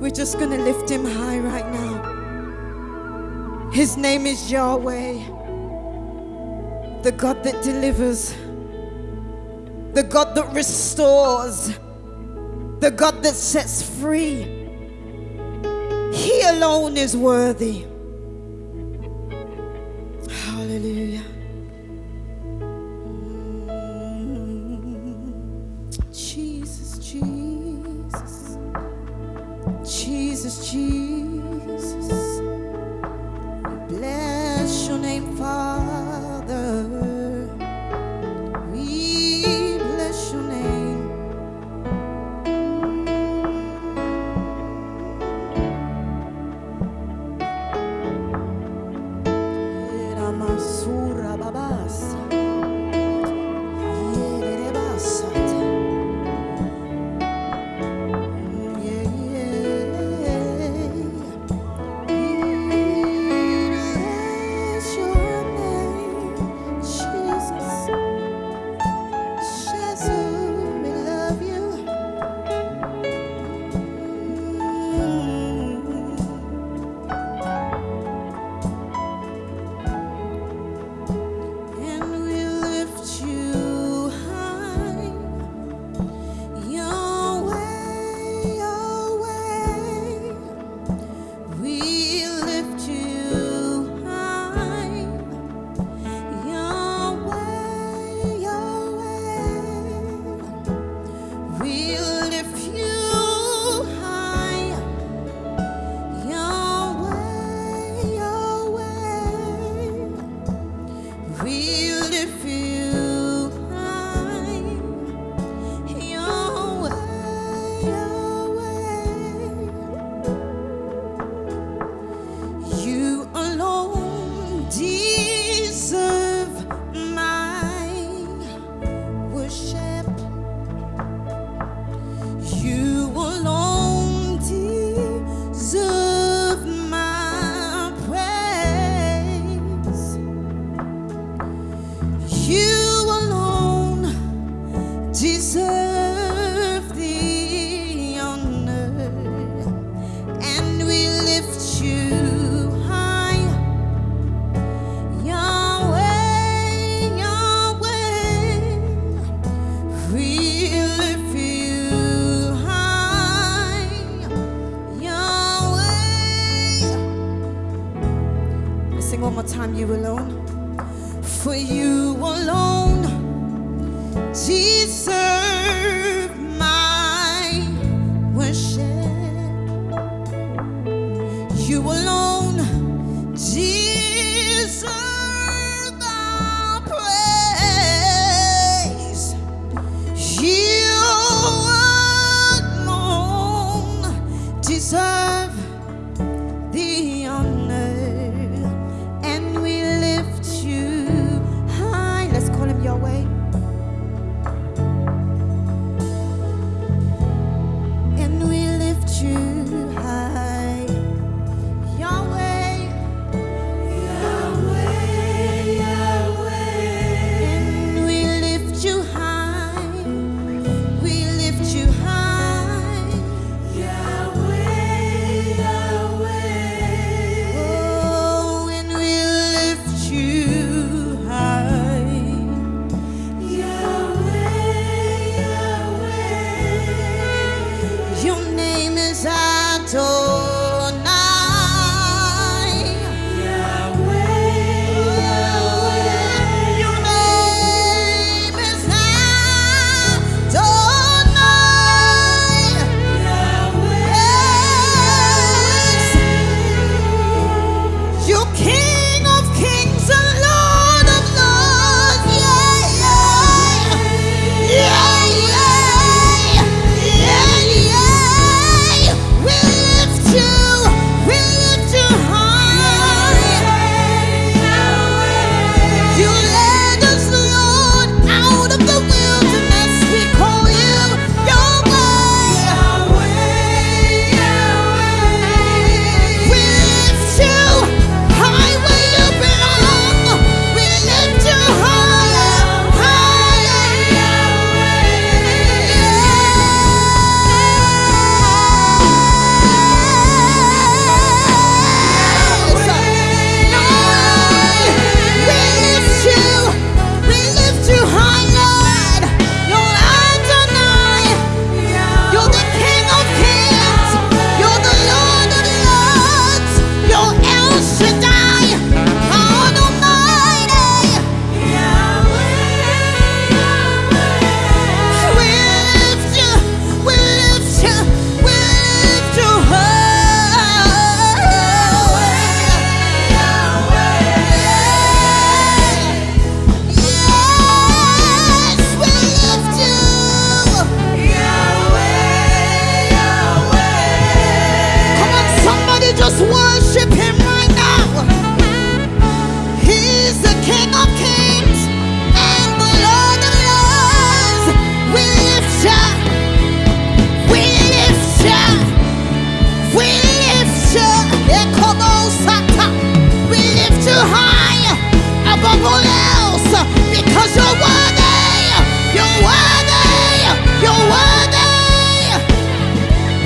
We're just going to lift him high right now. His name is Yahweh, the God that delivers, the God that restores, the God that sets free. He alone is worthy. Hallelujah. Your deserve the honor, and we lift you high, Yahweh, Yahweh. We lift you high, Yahweh. Let's sing one more time, you alone. For you alone deserve my worship. You alone deserve else because you're worthy. You're worthy. You're worthy.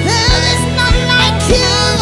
There is none like you.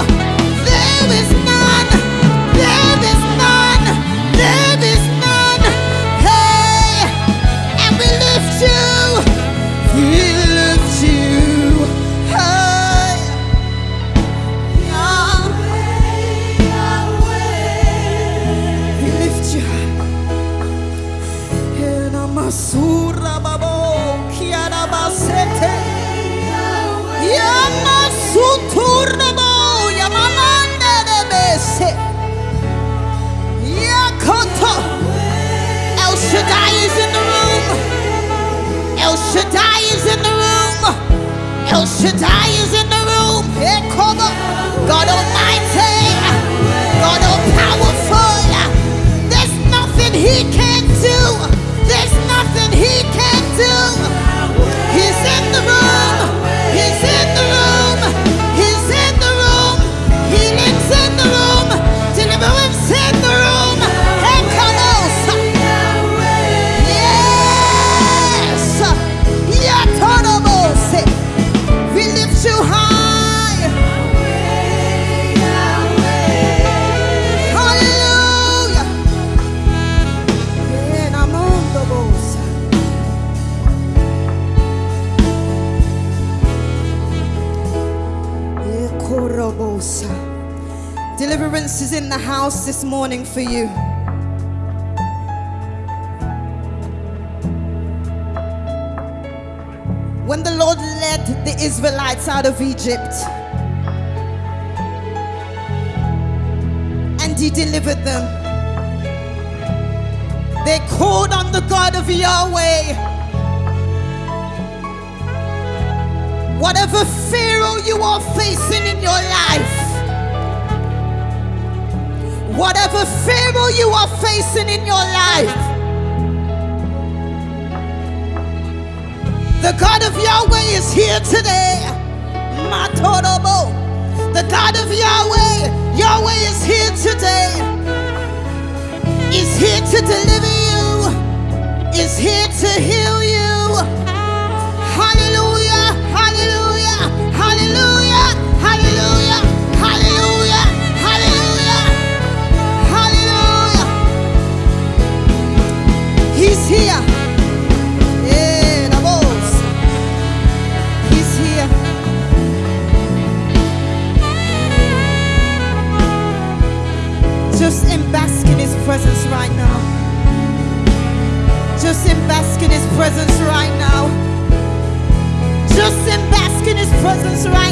Shaddai is in the room. God Deliverance is in the house this morning for you. When the Lord led the Israelites out of Egypt and He delivered them, they called on the God of Yahweh. Whatever Pharaoh you are facing in your life, whatever Pharaoh you are facing in your life, The God of Yahweh is here today. The God of Yahweh, presence right now. Just in bask in his presence right